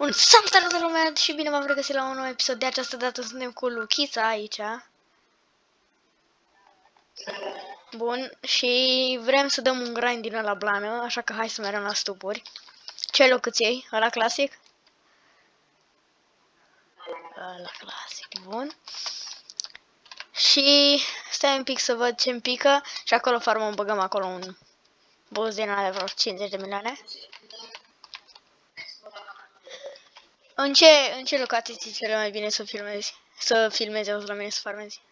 Un salut de lumea și bine v-am regăsit la un nou episod. De această dată suntem cu Luchița aici. Bun, și vrem să dăm un grind din la blană, așa că hai să mergem la stupuri. Ce loc îți iei? Ăla clasic? Ăla clasic, bun. Și stai un pic să văd ce-mi pică și acolo farmăm, băgăm acolo un boss din de vreo 50 de milioane. În ce, în ce locații ți cele mai bine să filmezi? Să filmezi, auzi la mine să farmezi?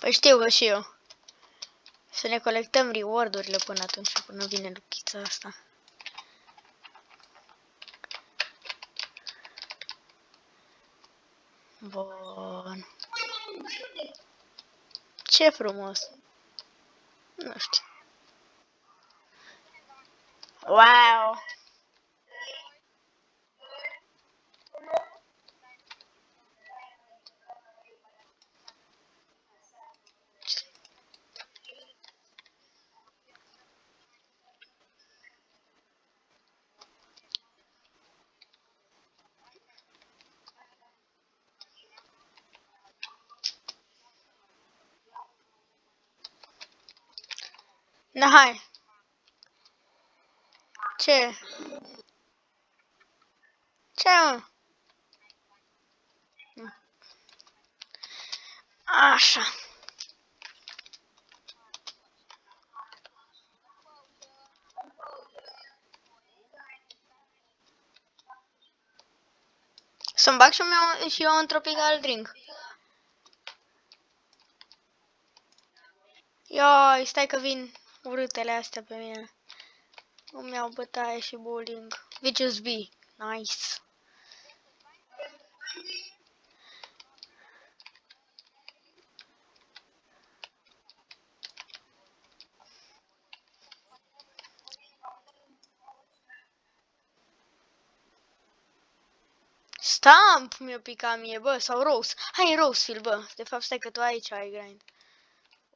Păi știu că și eu. Să ne colectăm reward-urile până atunci, până vine luchița asta. Bun. Ce frumos! Nu știu. Wow! Da, hai. Ce? Ce, mă? Așa. Să-mi bag și eu, și eu un tropical drink. Ioi, stai că vin urâtele astea pe mine. Îmi iau bătaie și bowling. Vicious B. Nice. Stamp mi-o pica mie, bă, sau Rose. Hai, Rosefield, bă. De fapt, stai că tu aici ai grind.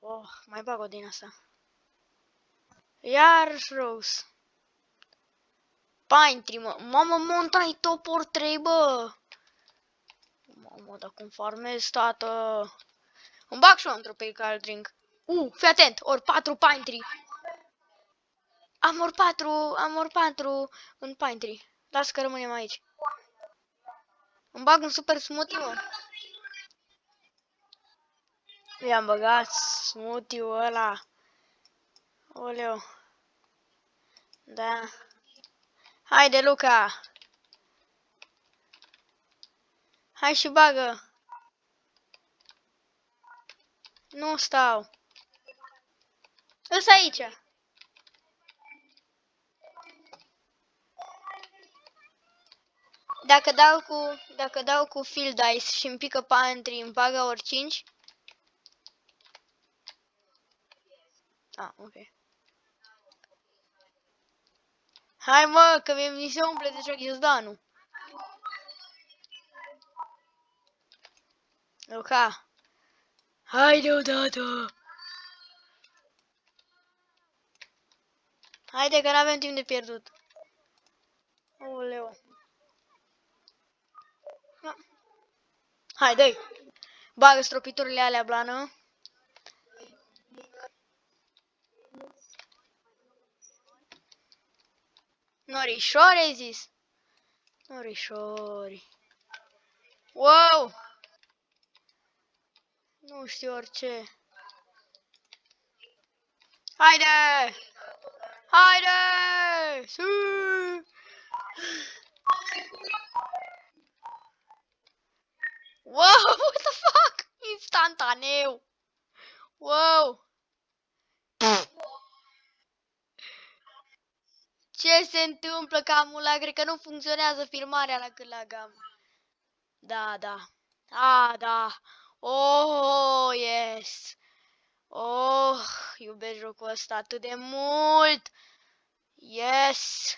Oh, mai bag o din asta. Iar Rose. Pine Tree, mă. Mamă, montai topor 3, bă. Mamă, dar cum farmez, tată. Îmi bag și eu într-o pe drink. Uh, fii atent, ori 4 Pine Tree. Am ori 4, am ori 4 în Pine Tree. Las că rămânem aici. Îmi bag un super smoothie, mă. I-am băgat smoothie-ul ăla. Oleu. Da. Haide, Luca! Hai și bagă! Nu stau. Îs aici. Dacă dau cu, dacă dau cu field dice și îmi pică pantry, îmi bagă ori 5? Ah, ok. Hai mă, că mi se umple deja ghiozdanul. Luca. Haide odată. Haide că n-avem timp de pierdut. Oleu. Haide. Bagă stropiturile alea blană. Norișori ai zis? Norișori. Wow! Nu știu orice. Haide! Haide! Su! Wow, what the fuck? Instantaneu! Wow! Ce se întâmplă cam la cred că nu funcționează filmarea la cât la gam. Da, da. Ah, da. Oh, yes. Oh, iubesc jocul ăsta atât de mult. Yes.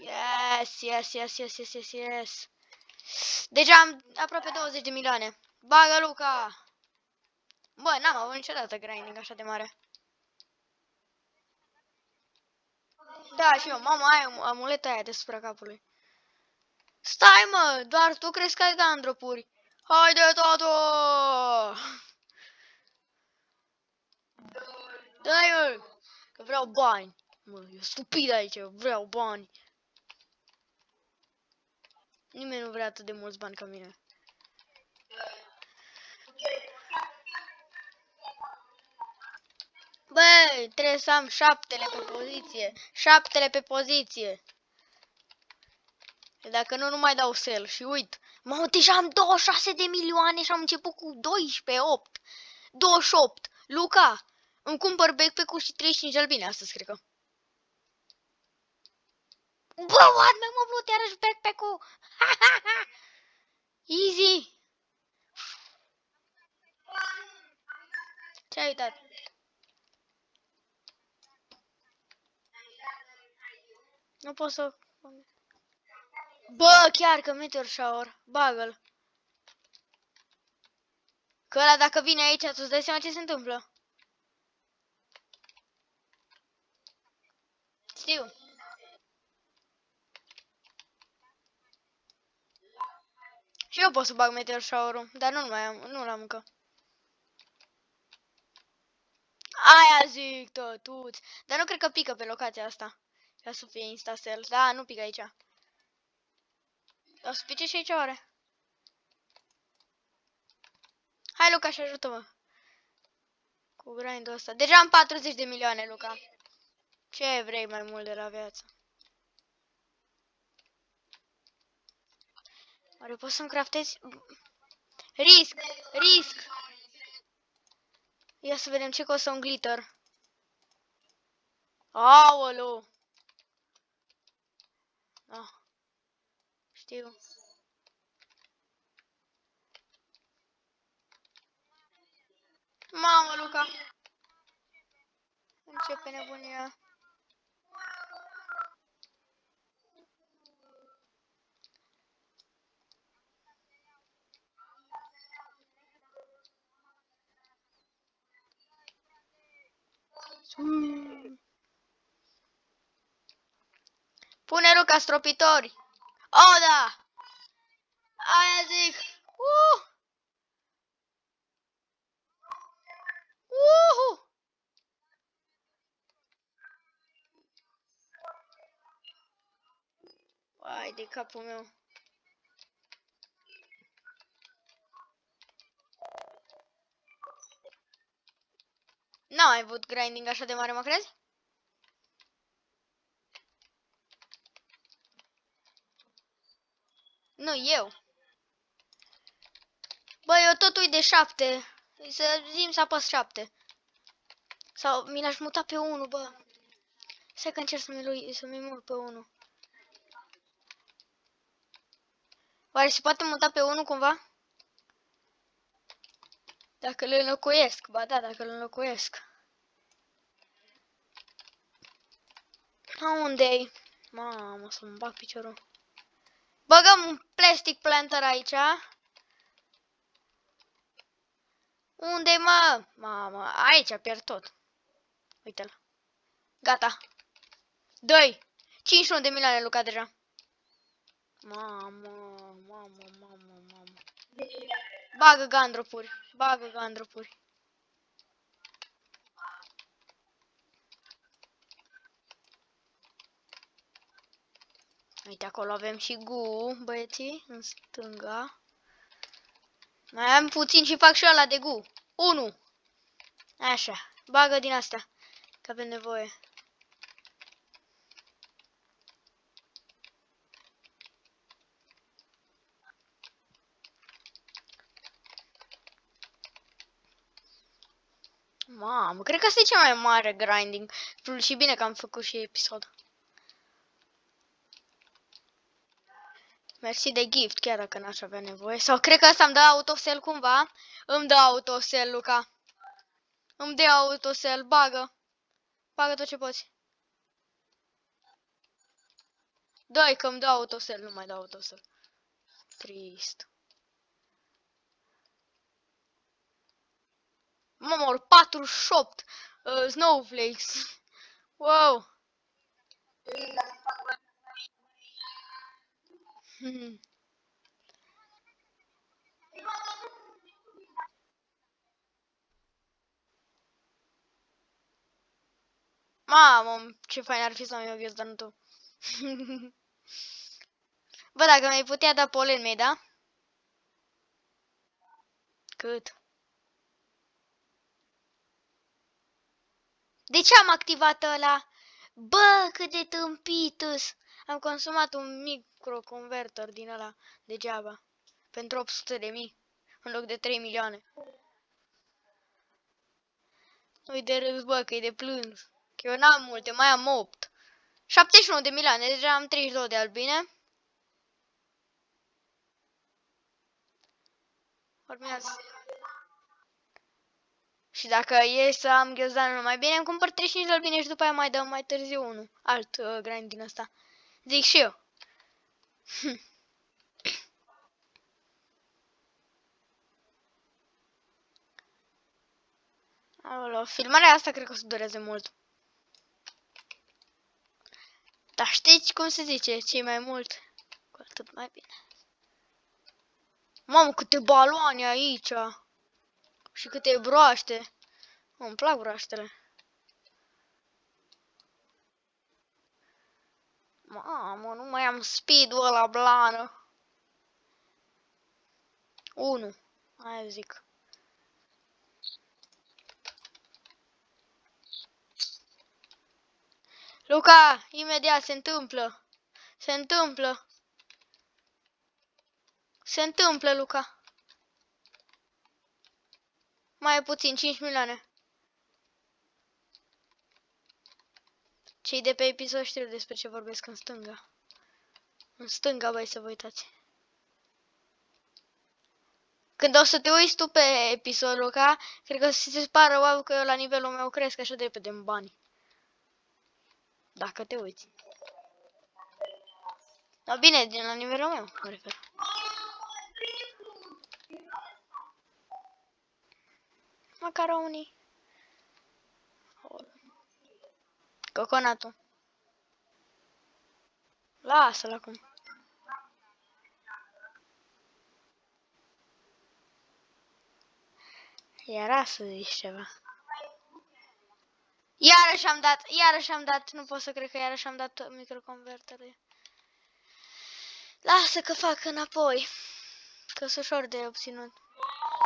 Yes, yes, yes, yes, yes, yes, yes. Deja am aproape 20 de milioane. Bagă, Luca! Bă, n-am avut niciodată grinding așa de mare. Da, și eu, mama, ai am- amuleta aia deasupra capului. Stai, mă, doar tu crezi că ai gandropuri. Haide, tată! Dai, mă, că vreau bani. Mă, e stupid aici, vreau bani. Nimeni nu vrea atât de mulți bani ca mine. Băi, trebuie să am șaptele pe poziție. Șaptele pe poziție. Dacă nu, nu mai dau sel. Și uit. Mă, deja am 26 de milioane și am început cu 12, 8. 28. Luca, îmi cumpăr backpack-ul și 35 albine astăzi, cred că. Bă, what? Mi-am umplut iarăși backpack-ul. Easy. Ce-ai uitat? Nu pot să... Bă, chiar că Meteor Shower, bagă-l. Că ăla dacă vine aici, tu îți dai seama ce se întâmplă. Știu. Și eu pot să bag Meteor Shower-ul, dar nu mai am, nu l-am încă. Aia zic, tătuți. Dar nu cred că pică pe locația asta. Ca să fie instasel. Da, nu pică aici. O să pice și aici oare? Hai, Luca, și ajută-mă. Cu grindul ăsta. Deja am 40 de milioane, Luca. Ce vrei mai mult de la viață? Oare poți să-mi craftezi? Risc! Risc! Ia să vedem ce costă un glitter. Aoleu! Ah. Știu. Mamă, Luca! Începe nebunia. Mm. Pune Luca stropitori. Oh, da! Aia zic. Uh! Uhu! Ai de capul meu. N-am mai avut grinding așa de mare, mă crezi? Nu, eu. Bă, eu tot uit de șapte. Să zim să apăs șapte. Sau mi l-aș muta pe unul, bă. Stai că încerc să-mi să mut pe unul. Oare se poate muta pe unul cumva? Dacă le înlocuiesc, ba da, dacă le înlocuiesc. A, unde-i? Mamă, să-mi bag piciorul. Băgăm un plastic planter aici. Unde-i, mă? Mamă, aici pierd tot. Uite-l. Gata. Doi. 51 de milioane Luca deja. Mamă, mamă, mamă, mamă. Bagă gandropuri. Bagă gandropuri. Uite, acolo avem și gu, băieții, în stânga. Mai am puțin și fac și ăla de gu. 1. Așa, bagă din asta, că avem nevoie. Mamă, cred că asta e cea mai mare grinding. Și bine că am făcut și episod. Mersi de gift, chiar dacă n-aș avea nevoie. Sau cred că asta îmi dă autosel cumva. Îmi dă autosel, Luca. Îmi dă autosel, bagă. Bagă tot ce poți. Dai că îmi dă autosel, nu mai dau autosel. Trist. 48 uh, snowflakes. Wow. Mamă, ce fain ar fi să am eu ghios, dar nu tu. Bă, dacă mi-ai putea da polen mei, da? Cât? De ce am activat ăla? Bă, cât de tâmpitus! Am consumat un microconverter din ăla degeaba. Pentru 800 de mii. În loc de 3 milioane. Nu-i de râs, bă, că e de plâns. Că eu n-am multe, mai am 8. 71 de milioane, deja am 32 de albine. Urmează. Și dacă e să am ghiozdanul mai bine, îmi cumpăr 35 de albine și după aia mai dăm mai târziu unul. Alt uh, grind din ăsta. Zic și eu. Alo, filmarea asta cred că o să dureze mult. Dar știți cum se zice, ce mai mult, cu atât mai bine. Mamă, câte baloane aici! Și câte broaște! Îmi plac broaștele. Mamă, nu mai am speed-ul ăla blană. 1. Aia zic. Luca, imediat se întâmplă. Se întâmplă. Se întâmplă, Luca. Mai puțin, 5 milioane. Cei de pe episod știu despre ce vorbesc în stânga. În stânga, băi, să vă uitați. Când o să te uiți tu pe episodul ca, cred că o să se pară wow că eu la nivelul meu cresc așa de repede în bani. Dacă te uiți. Da, bine, din la nivelul meu, mă refer. Macaroni. Coconatul. Lasă-l acum. Era să zici ceva. Iarăși am dat, iarăși am dat, nu pot să cred că iarăși am dat microconvertere. Lasă că fac înapoi. Că sunt ușor de obținut.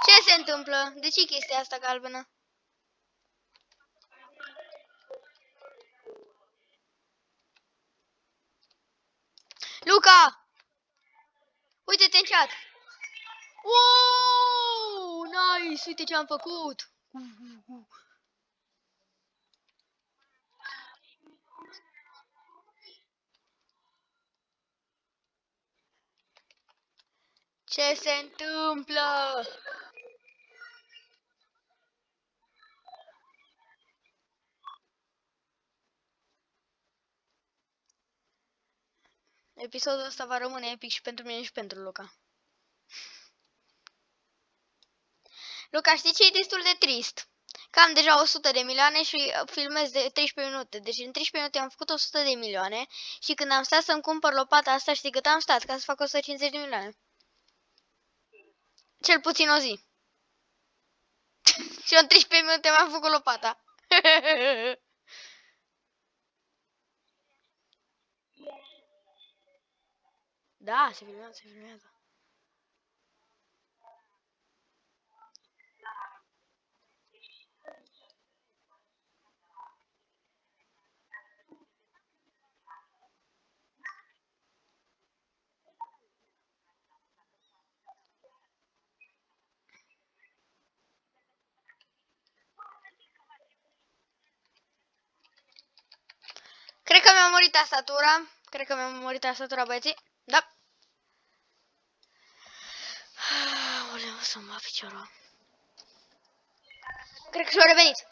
Ce se întâmplă? De ce chestia asta galbenă? Luca! Uite-te în chat! Wow! Nice! Uite ce am făcut! Uh, uh, uh. Ce se întâmplă? Episodul ăsta va rămâne epic și pentru mine și pentru Luca. Luca, știi ce e destul de trist? Că am deja 100 de milioane și filmez de 13 minute. Deci în 13 minute am făcut 100 de milioane și când am stat să-mi cumpăr lopata asta, știi cât am stat ca să fac 150 de milioane? Cel puțin o zi. și în 13 minute m-am făcut lopata. da, se filmează, se filmează. Cred că mi-a murit tastatura. Cred că mi-a murit tastatura, băieții. Da. Aoleu, să-mi va piciorul. Cred că și-a revenit.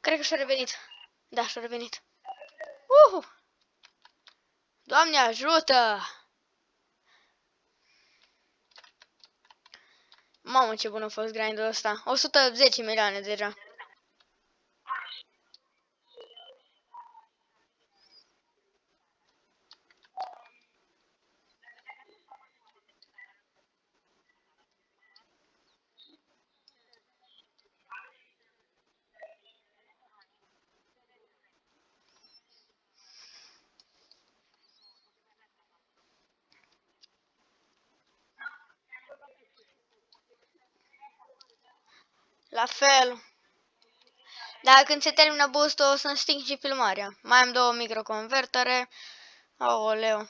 Cred că și-a revenit. Da, și-a revenit. Uhu! Doamne ajută! Mamă, ce bun a fost grindul ăsta. 110 milioane deja. Fel. Dar când se termină boost o să sting și filmarea. Mai am două microconvertere. Aoleu.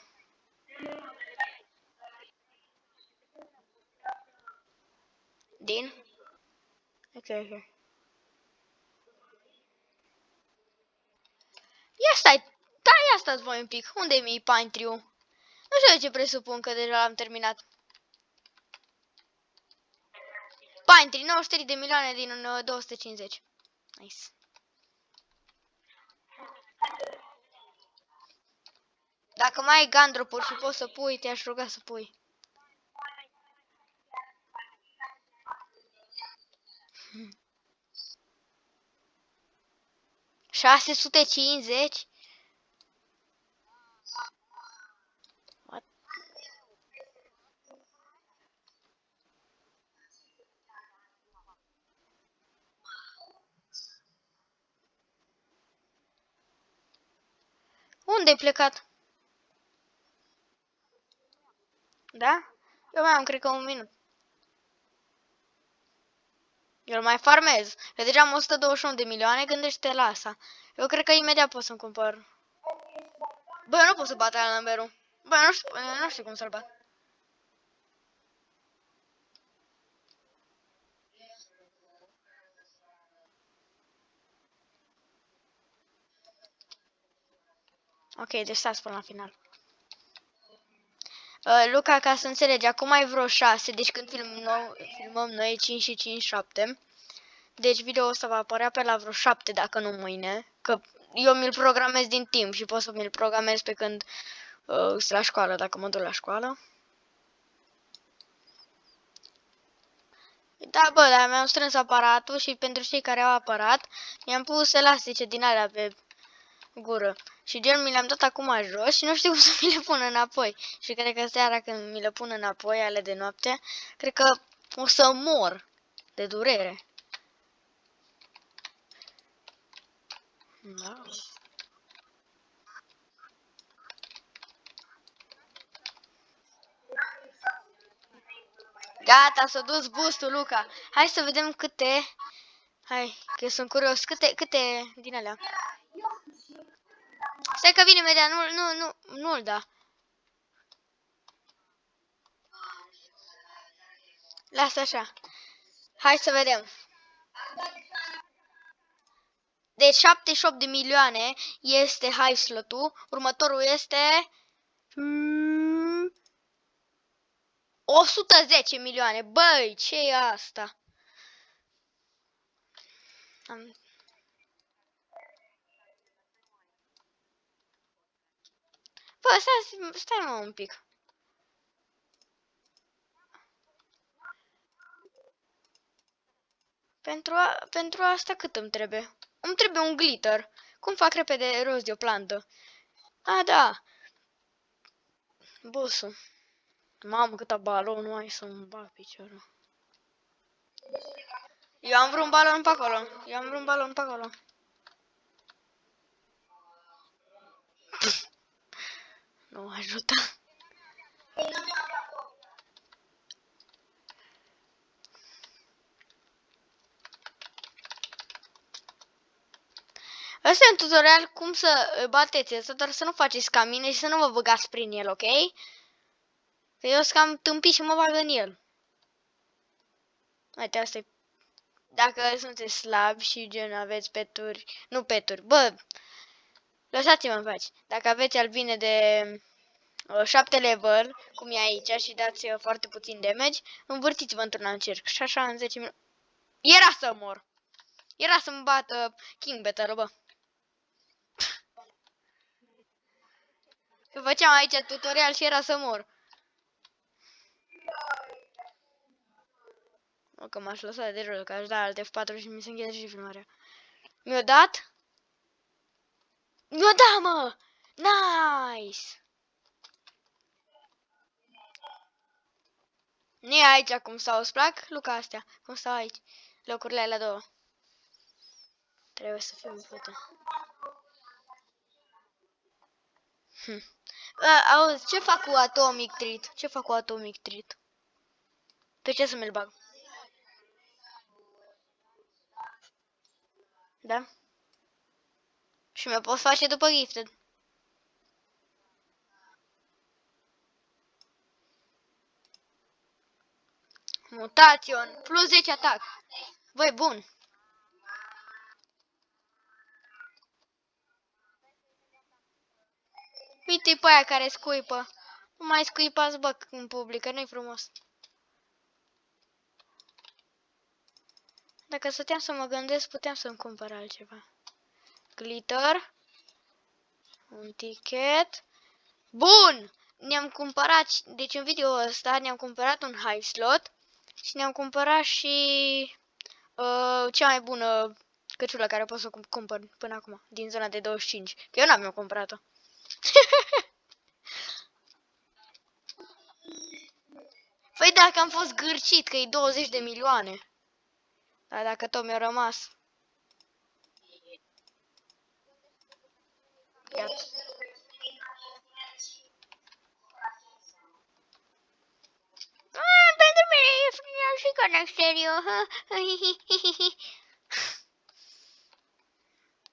Din? Ok, ok. Ia stai, da, ia stați voi un pic. Unde e mi Pine Tree? Nu știu de ce presupun că deja l-am terminat. Pine Tree, 93 de milioane din 250. Nice. Dacă mai ai gandropuri și poți să pui, te-aș ruga să pui. 650? Unde ai plecat? Da? Eu mai am, cred că, un minut. Eu mai farmez. Eu deja am 121 de milioane, gândește la asta. Eu cred că imediat pot să-mi cumpăr. Bă, eu nu pot să bat la numberul. Bă, eu nu știu, eu nu știu cum să-l bat. Ok, deci stați până la final. Uh, Luca, ca să înțelegi, acum ai vreo 6, deci când film nou, filmăm noi 5 și 5, 7. Deci video ăsta va apărea pe la vreo 7, dacă nu mâine. Că eu mi-l programez din timp și pot să mi-l programez pe când uh, sunt la școală, dacă mă duc la școală. Da, bă, dar mi-am strâns aparatul și pentru cei care au aparat, mi-am pus elastice din alea pe gură. Și gen mi le-am dat acum jos și nu știu cum să mi le pun înapoi. Și cred că seara când mi le pun înapoi, ale de noapte, cred că o să mor de durere. Da. Gata, s-a dus boostul, Luca. Hai să vedem câte... Hai, că sunt curios. Câte, câte din alea? Stai că vine imediat, nu, nu, nu, nu-l da. Lasă așa. Hai să vedem. Deci 78 de milioane este high slot-ul. Următorul este... 110 milioane. Băi, ce e asta? Am Bă, stai, stai mă un pic. Pentru, a, pentru asta cât îmi trebuie? Îmi trebuie un glitter. Cum fac repede rost de o plantă? A, da. Bosul. Mamă, câta balon nu ai să-mi bag piciorul. Eu am vreun balon pe acolo. Eu am vreun balon pe acolo. Nu ajută. Asta e un tutorial cum să bateți asta, dar să nu faceți ca mine și să nu vă băgați prin el, ok? Că eu sunt cam tâmpit și mă bag în el. Uite, asta e... Dacă sunteți slabi și gen aveți peturi... Nu peturi, bă, Lăsați-mă în pace. Dacă aveți albine de uh, 7 level, cum e aici, și dați uh, foarte puțin damage, învârtiți-vă într-un cerc. Și așa în 10 minute... Era să mor! Era să-mi bată uh, King Battle, bă. Că făceam aici tutorial și era să mor. O, că m-aș lăsa de jos, că aș da alte F4 și mi se încheie și filmarea. Mi-o dat? Nu da, mă! Nice! Nu e aici cum stau, îți plac, Luca, astea? Cum stau aici? Locurile alea două. Trebuie să fiu în foto. Hm. auzi, ce fac cu Atomic Treat? Ce fac cu Atomic Treat? Pe ce să mi-l bag? Da? Și mi-o pot face după gifted. Mutation, plus 10 atac. Băi, bun. Uite pe aia care scuipă. Nu mai scuipați, bă, în public, că nu-i frumos. Dacă stăteam să mă gândesc, puteam să-mi cumpăr altceva. Glitter. Un ticket. Bun! Ne-am cumpărat, deci în video ăsta ne-am cumpărat un high slot și ne-am cumpărat și uh, cea mai bună căciulă care pot să o cumpăr până acum, din zona de 25. Că eu n-am eu cumpărat-o. păi dacă am fost gârcit, că e 20 de milioane. Dar dacă tot mi-a rămas. Iată. Ah, pentru mine e frumos și ca în exterior.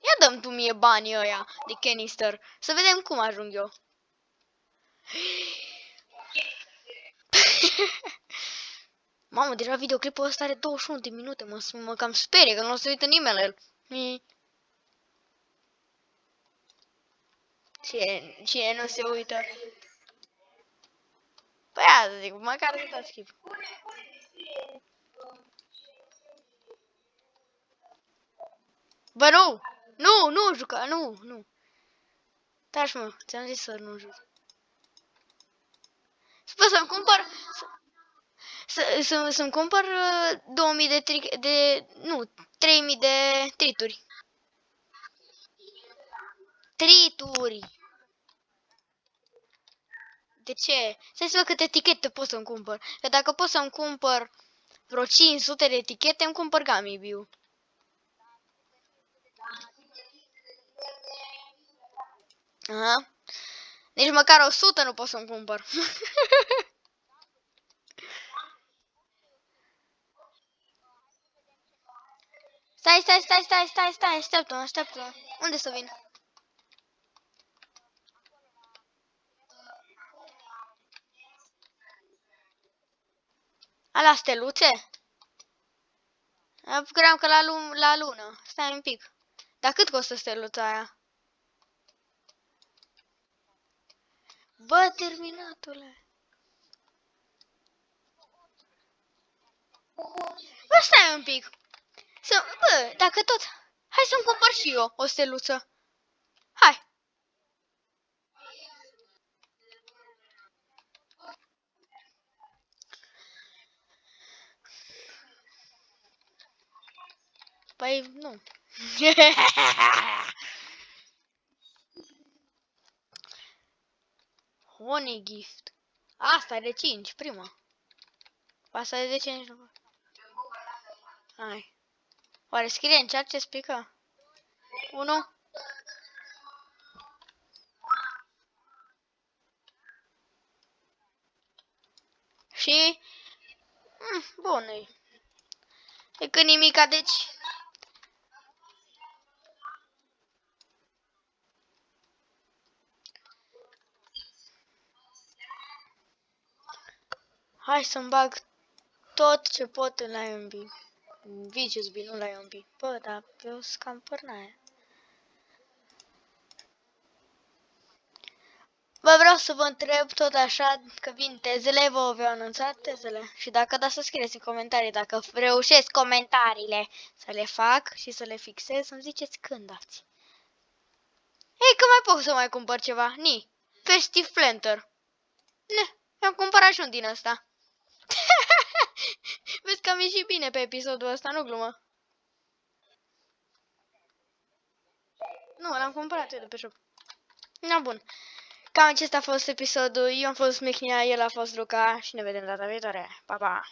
Ia dăm tu mie banii ăia de canister. Să vedem cum ajung eu. Mamă, deja videoclipul ăsta are 21 de minute, mă, mă cam sperie că nu o să uită nimeni la el. Cine, cine nu se uită? Păi asta zic, măcar să dați skip. Bă, nu! Nu, nu juca, nu, nu. Taci, mă, ți-am zis să nu joc. Sper să-mi cumpăr... Să, să, să-mi cumpăr 2000 uh, de, tri, de... Nu, 3000 de trituri. Trituri! De ce? Să să văd câte etichete pot să-mi cumpăr. Că dacă pot să-mi cumpăr vreo 500 de etichete, îmi cumpăr Gamibiu. Aha. Nici măcar 100 nu pot să-mi cumpăr. stai, stai, stai, stai, stai, stai, așteaptă-mă, așteaptă-mă. Unde să vin? Ala steluțe? Cream că la, lu la lună. Stai un pic. Dar cât costă steluța aia? Bă, terminatule! Bă, stai un pic! Să, bă, dacă tot... Hai să-mi cumpăr și eu o steluță. Hai! Păi, nu. Honey gift. Asta e de 5, prima. Asta e de 5. Hai. Oare scrie în chat ce spică? 1. Și... Mm, bun, e. E că nimica, deci Hai să-mi bag tot ce pot în IMB. Vicious B, nu la IMB. Bă, dar eu sunt cam părnaia. Bă, vreau să vă întreb tot așa că vin tezele, vă v anunțat tezele. Și dacă da să scrieți în comentarii, dacă reușesc comentariile să le fac și să le fixez, să-mi ziceți când dați. Ei, că mai pot să mai cumpăr ceva. Ni, Festive Planter. Ne, mi-am cumpărat și un din ăsta. Vezi că am ieșit bine pe episodul ăsta, nu glumă. Nu, l-am cumpărat eu de pe shop. Na, bun. Cam acesta a fost episodul. Eu am fost Mechnia, el a fost Luca și ne vedem data viitoare. Pa, pa!